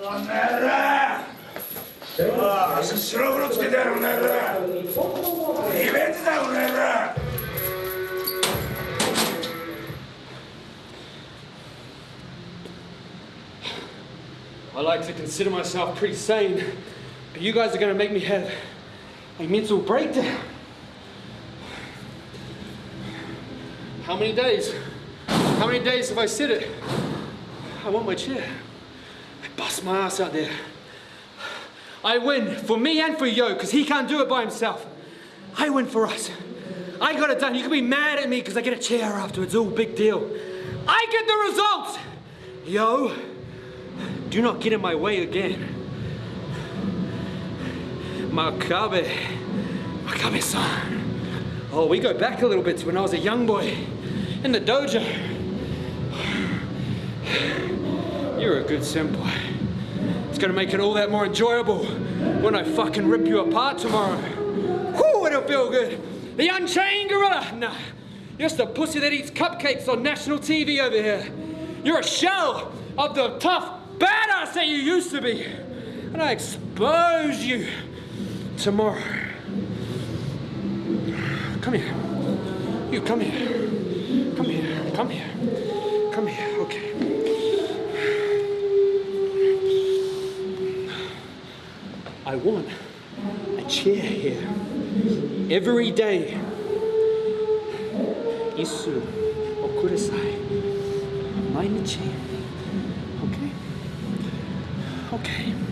И! I like to consider myself pretty sane, but you guys are going to make me have a mental breakdown. How many days? How many days have I said it? I want my chair. Bust my ass out there. I win for me and for Yo, because he can't do it by himself. I win for us. I got it done. You can be mad at me because I get a chair afterwards. All big deal. I get the results. Yo, do not get in my way again. Makabe. Makabe-san. Oh, we go back a little bit to when I was a young boy in the dojo. You're a good senpai. It's gonna make it all that more enjoyable when I fucking rip you apart tomorrow. Whew, it'll feel good. The Unchained Gorilla. Nah, you're just a pussy that eats cupcakes on national TV over here. You're a shell of the tough badass that you used to be. And I expose you tomorrow. Come here. You come here. Come here. Come here. Come here. I want a chair here every day. Isu okurasai. Mainichi. Okay? Okay.